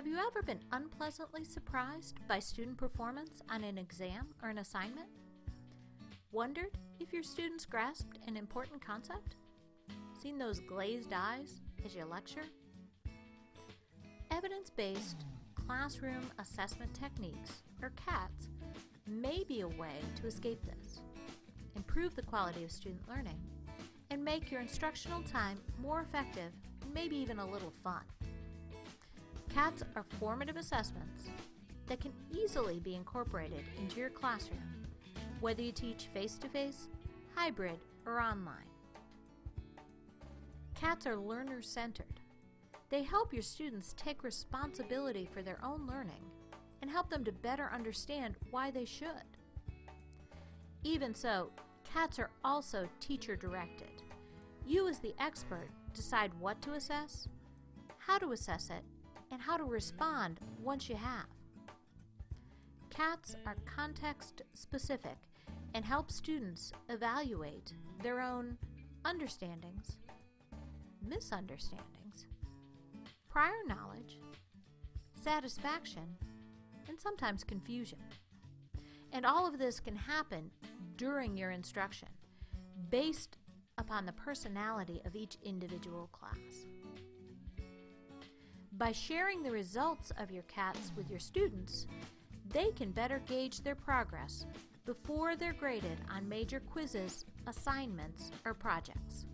Have you ever been unpleasantly surprised by student performance on an exam or an assignment? Wondered if your students grasped an important concept? Seen those glazed eyes as you lecture? Evidence based classroom assessment techniques, or CATS, may be a way to escape this, improve the quality of student learning, and make your instructional time more effective and maybe even a little fun. CATs are formative assessments that can easily be incorporated into your classroom, whether you teach face-to-face, hybrid, or online. CATs are learner-centered. They help your students take responsibility for their own learning and help them to better understand why they should. Even so, CATs are also teacher-directed. You as the expert decide what to assess, how to assess it, and how to respond once you have. CATs are context specific and help students evaluate their own understandings, misunderstandings, prior knowledge, satisfaction, and sometimes confusion. And all of this can happen during your instruction based upon the personality of each individual class. By sharing the results of your CATs with your students, they can better gauge their progress before they're graded on major quizzes, assignments, or projects.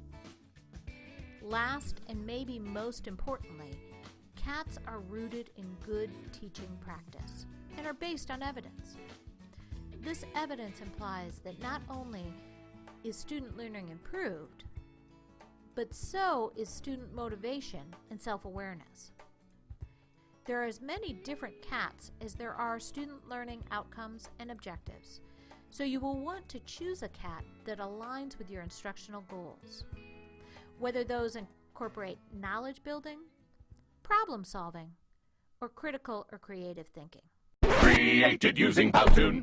Last and maybe most importantly, CATs are rooted in good teaching practice and are based on evidence. This evidence implies that not only is student learning improved, but so is student motivation and self-awareness. There are as many different CATs as there are student learning outcomes and objectives, so you will want to choose a CAT that aligns with your instructional goals. Whether those incorporate knowledge building, problem solving, or critical or creative thinking. Created using Powtoon.